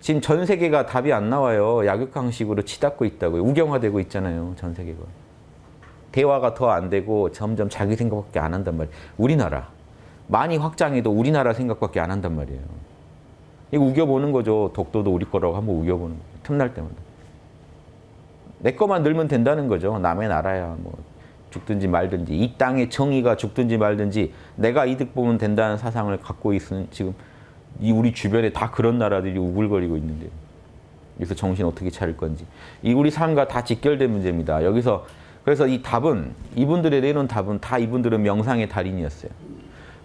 지금 전 세계가 답이 안 나와요. 약육강식으로 치닫고 있다고요. 우경화되고 있잖아요. 전 세계가. 대화가 더 안 되고 점점 자기 생각밖에 안 한단 말이에요. 우리나라. 많이 확장해도 우리나라 생각밖에 안 한단 말이에요. 이거 우겨보는 거죠. 독도도 우리 거라고 한번 우겨보는 거예요. 틈날 때마다. 내 것만 늘면 된다는 거죠. 남의 나라야 뭐 죽든지 말든지 이 땅의 정의가 죽든지 말든지 내가 이득 보면 된다는 사상을 갖고 있는 지금 이 우리 주변에 다 그런 나라들이 우글거리고 있는데 여기서 정신 어떻게 차릴 건지 이 우리 삶과 다 직결된 문제입니다. 여기서 그래서 이 답은 이분들의 내놓은 답은 다 이분들은 명상의 달인이었어요.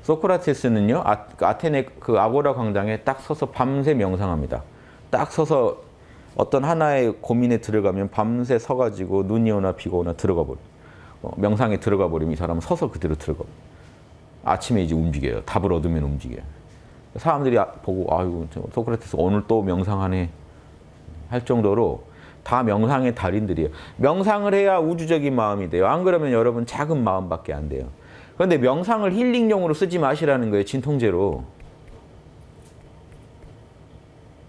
소크라테스는요 아, 그 아고라 광장에 딱 서서 밤새 명상합니다. 딱 서서 어떤 하나의 고민에 들어가면 밤새 서가지고 눈이 오나 비가 오나 들어가 버려. 어, 명상에 들어가 버리면 이 사람은 서서 그대로 들어가 버려. 아침에 이제 움직여요. 답을 얻으면 움직여요. 사람들이 아- 보고 저 소크라테스 오늘 또 명상하네 할 정도로 다 명상의 달인들이에요. 명상을 해야 우주적인 마음이 돼요. 안 그러면 여러분 작은 마음밖에 안 돼요. 그런데 명상을 힐링용으로 쓰지 마시라는 거예요. 진통제로.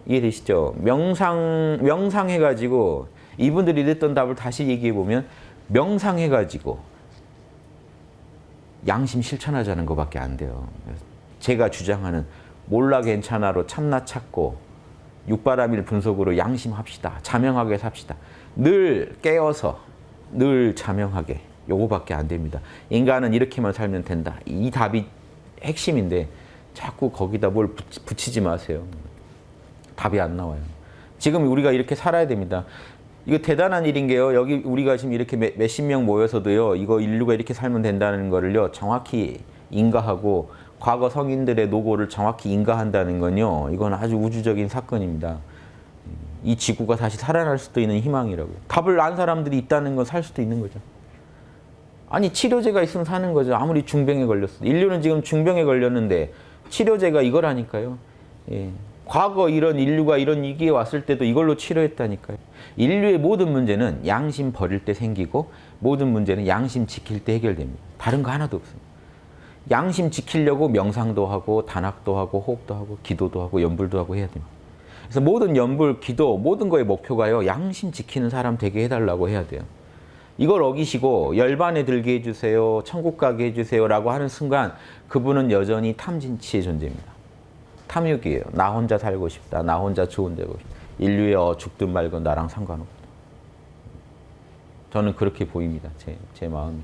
이해되시죠? 명상, 명상해가지고 이분들이 냈던 답을 다시 얘기해보면 명상해가지고 양심 실천하자는 것밖에 안 돼요. 제가 주장하는 몰라 괜찮아로 참나 찾고 육바라밀 분석으로 양심합시다. 자명하게 삽시다. 늘 깨어서 늘 자명하게 요거밖에 안 됩니다. 인간은 이렇게만 살면 된다. 이 답이 핵심인데 자꾸 거기다 뭘 붙이- 붙이 지 마세요. 답이 안 나와요. 지금 우리가 이렇게 살아야 됩니다. 이거 대단한 일인 게요. 여기 우리가 지금 이렇게 몇- 몇십 명 모여서도요. 이거 인류가 이렇게 살면 된다는 거를요. 정확히 인가하고 과거 성인들의 노고를 정확히 인가한다는 건요. 이건 아주 우주적인 사건입니다. 이 지구가 다시 살아날 수도 있는 희망이라고요. 답을 안 사람들이 있다는 건 살 수도 있는 거죠. 아니 치료제가 있으면 사는 거죠. 아무리 중병에 걸렸어. 인류는 지금 중병에 걸렸는데 치료제가 이거라니까요. 예. 과거 이런 인류가 이런 위기에 왔을 때도 이걸로 치료했다니까요. 인류의 모든 문제는 양심 버릴 때 생기고 모든 문제는 양심 지킬 때 해결됩니다. 다른 거 하나도 없습니다. 양심 지키려고 명상도 하고 단학도 하고 호흡도 하고 기도도 하고 연불도 하고 해야 됩니다. 그래서 모든 연불, 기도, 모든 거의 목표가요. 양심 지키는 사람 되게 해달라고 해야 돼요. 이걸 어기시고 열반에 들게 해주세요. 천국 가게 해주세요. 라고 하는 순간 그분은 여전히 탐진치의 존재입니다. 탐욕이에요. 나 혼자 살고 싶다. 나 혼자 좋은 데고 싶다. 인류에 어 죽든 말건 나랑 상관없다. 저는 그렇게 보입니다. 제, 제 마음이.